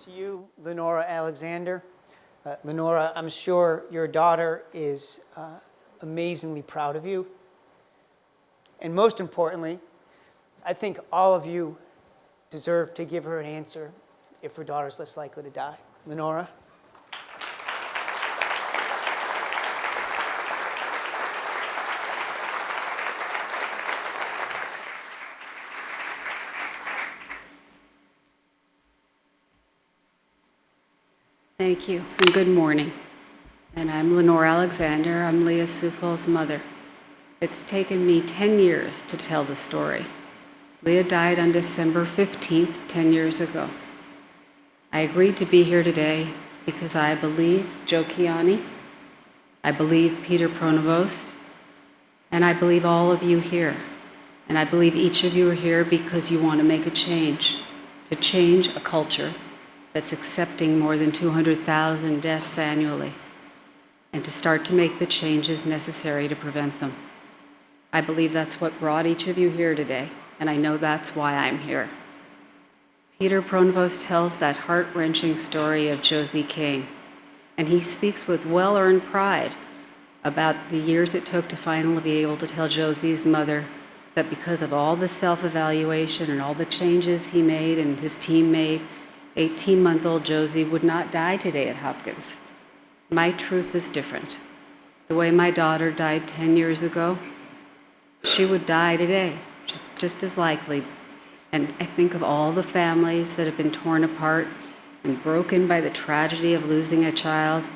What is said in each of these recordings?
to you, Lenora Alexander. Uh, Lenora, I'm sure your daughter is uh, amazingly proud of you. And most importantly, I think all of you deserve to give her an answer if her daughter's less likely to die. Lenora? Thank you, and good morning. And I'm Lenore Alexander. I'm Leah Coufal's mother. It's taken me 10 years to tell the story. Leah died on December 15th, 10 years ago. I agreed to be here today because I believe Joe Kiani, I believe Peter Pronovost, and I believe all of you here. And I believe each of you are here because you want to make a change, to change a culture that's accepting more than 200,000 deaths annually, and to start to make the changes necessary to prevent them. I believe that's what brought each of you here today, and I know that's why I'm here. Peter Pronovost tells that heart-wrenching story of Josie King, and he speaks with well-earned pride about the years it took to finally be able to tell Josie's mother that because of all the self-evaluation and all the changes he made and his team made, 18-month-old Josie would not die today at Hopkins. My truth is different. The way my daughter died 10 years ago, she would die today, just, just as likely. And I think of all the families that have been torn apart and broken by the tragedy of losing a child.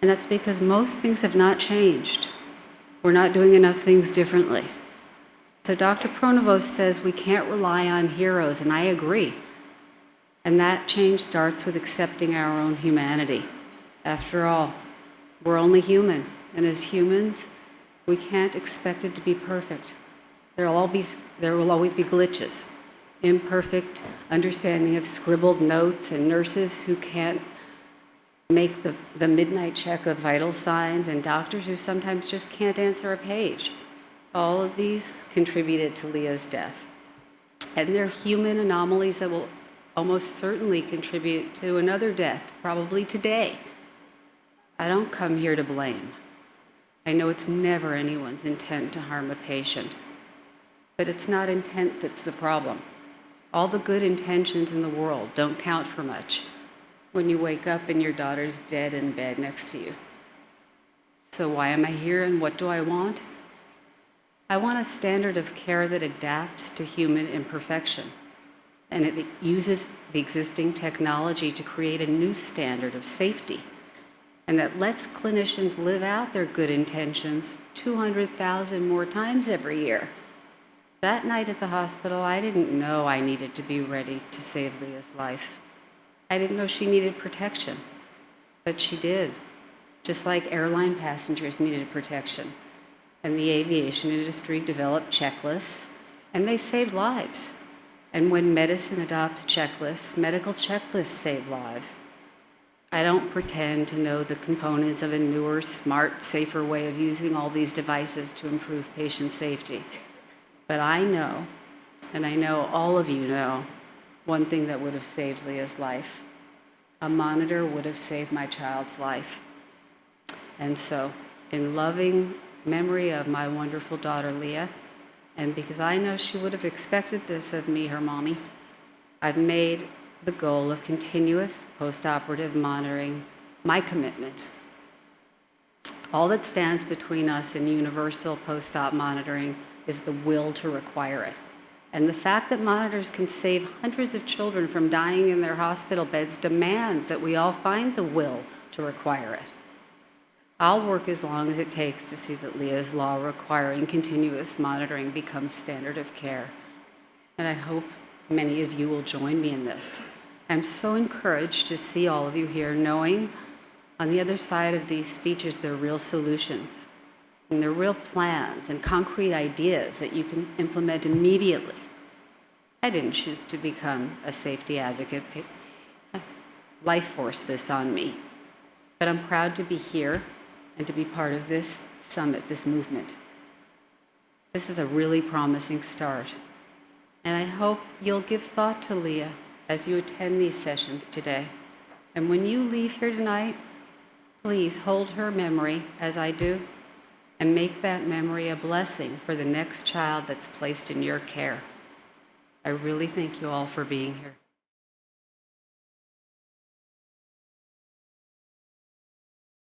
And that's because most things have not changed. We're not doing enough things differently. So Dr. Pronovost says we can't rely on heroes, and I agree. And that change starts with accepting our own humanity. After all, we're only human, and as humans, we can't expect it to be perfect. There will, always, there will always be glitches, imperfect understanding of scribbled notes, and nurses who can't make the, the midnight check of vital signs, and doctors who sometimes just can't answer a page. All of these contributed to Leah's death. And they're human anomalies that will almost certainly contribute to another death, probably today. I don't come here to blame. I know it's never anyone's intent to harm a patient, but it's not intent that's the problem. All the good intentions in the world don't count for much when you wake up and your daughter's dead in bed next to you. So why am I here and what do I want? I want a standard of care that adapts to human imperfection and it uses the existing technology to create a new standard of safety and that lets clinicians live out their good intentions 200,000 more times every year. That night at the hospital, I didn't know I needed to be ready to save Leah's life. I didn't know she needed protection, but she did, just like airline passengers needed protection. And the aviation industry developed checklists, and they saved lives. And when medicine adopts checklists, medical checklists save lives. I don't pretend to know the components of a newer, smart, safer way of using all these devices to improve patient safety. But I know, and I know all of you know, one thing that would have saved Leah's life. A monitor would have saved my child's life. And so, in loving memory of my wonderful daughter, Leah, and because I know she would have expected this of me, her mommy, I've made the goal of continuous postoperative monitoring my commitment. All that stands between us and universal post-op monitoring is the will to require it. And the fact that monitors can save hundreds of children from dying in their hospital beds demands that we all find the will to require it. I'll work as long as it takes to see that Leah's law requiring continuous monitoring becomes standard of care. And I hope many of you will join me in this. I'm so encouraged to see all of you here knowing on the other side of these speeches there are real solutions and there are real plans and concrete ideas that you can implement immediately. I didn't choose to become a safety advocate. Life forced this on me. But I'm proud to be here and to be part of this summit, this movement. This is a really promising start. And I hope you'll give thought to Leah as you attend these sessions today. And when you leave here tonight, please hold her memory as I do and make that memory a blessing for the next child that's placed in your care. I really thank you all for being here.